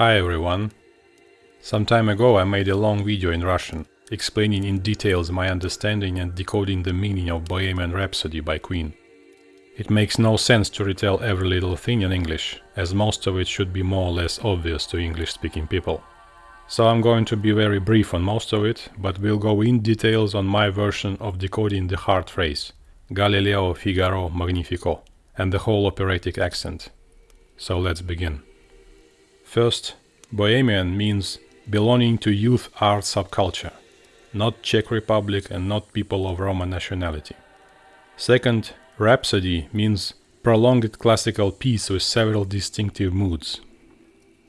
Hi everyone. Some time ago I made a long video in Russian, explaining in details my understanding and decoding the meaning of Bohemian Rhapsody by Queen. It makes no sense to retell every little thing in English, as most of it should be more or less obvious to English-speaking people. So I'm going to be very brief on most of it, but we'll go in details on my version of decoding the hard phrase Galileo Figaro Magnifico and the whole operatic accent. So let's begin. First, Bohemian means belonging to youth art subculture, not Czech Republic and not people of Roman nationality. Second, Rhapsody means prolonged classical piece with several distinctive moods.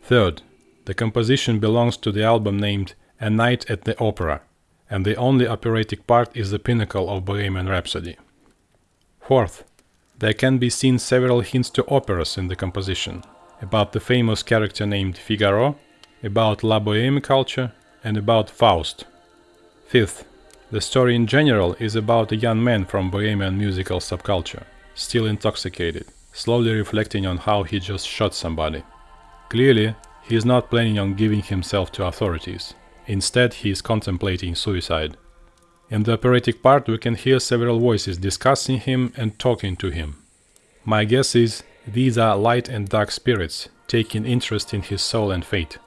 Third, the composition belongs to the album named A Night at the Opera, and the only operatic part is the pinnacle of Bohemian Rhapsody. Fourth, there can be seen several hints to operas in the composition, about the famous character named Figaro, about La Boheme culture, and about Faust. Fifth, the story in general is about a young man from Bohemian musical subculture, still intoxicated, slowly reflecting on how he just shot somebody. Clearly, he is not planning on giving himself to authorities. Instead, he is contemplating suicide. In the operatic part, we can hear several voices discussing him and talking to him. My guess is these are light and dark spirits, taking interest in his soul and fate.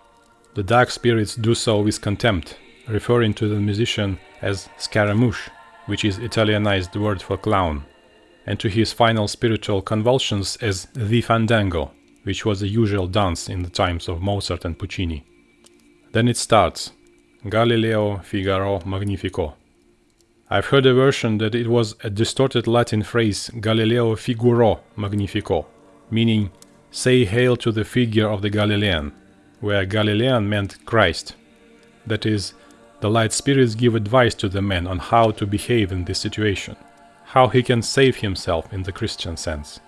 The dark spirits do so with contempt, referring to the musician as Scaramouche, which is Italianized word for clown, and to his final spiritual convulsions as the fandango, which was the usual dance in the times of Mozart and Puccini. Then it starts, Galileo Figaro Magnifico. I've heard a version that it was a distorted Latin phrase Galileo Figuro Magnifico, meaning say hail to the figure of the Galilean, where Galilean meant Christ. That is, the light spirits give advice to the man on how to behave in this situation, how he can save himself in the Christian sense.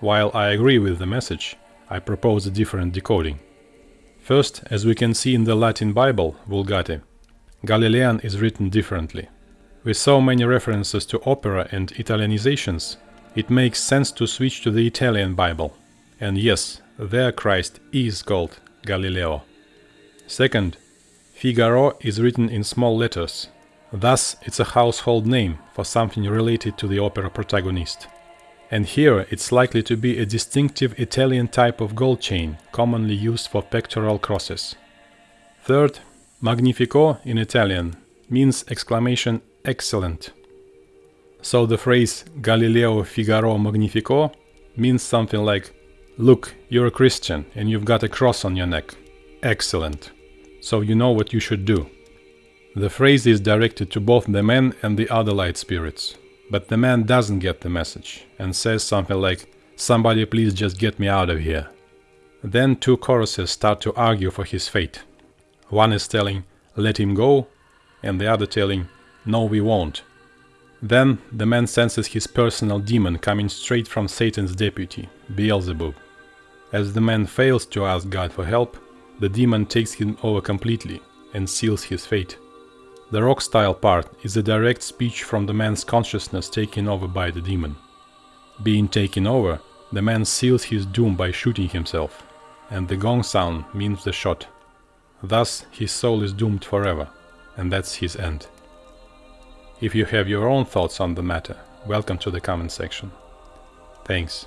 While I agree with the message, I propose a different decoding. First, as we can see in the Latin Bible, Vulgate, Galilean is written differently. With so many references to opera and Italianizations, it makes sense to switch to the Italian Bible. And yes, there Christ is called Galileo. Second, Figaro is written in small letters. Thus, it's a household name for something related to the opera protagonist. And here it's likely to be a distinctive Italian type of gold chain, commonly used for pectoral crosses. Third, Magnifico in Italian means exclamation excellent. So the phrase Galileo Figaro Magnifico means something like Look, you're a Christian and you've got a cross on your neck. Excellent. So you know what you should do. The phrase is directed to both the man and the other light spirits. But the man doesn't get the message and says something like, Somebody please just get me out of here. Then two choruses start to argue for his fate. One is telling, let him go, and the other telling, no we won't. Then the man senses his personal demon coming straight from Satan's deputy, Beelzebub. As the man fails to ask God for help, the demon takes him over completely and seals his fate. The rock style part is a direct speech from the man's consciousness taken over by the demon. Being taken over, the man seals his doom by shooting himself, and the gong sound means the shot. Thus his soul is doomed forever, and that's his end. If you have your own thoughts on the matter, welcome to the comment section. Thanks.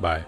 Bye.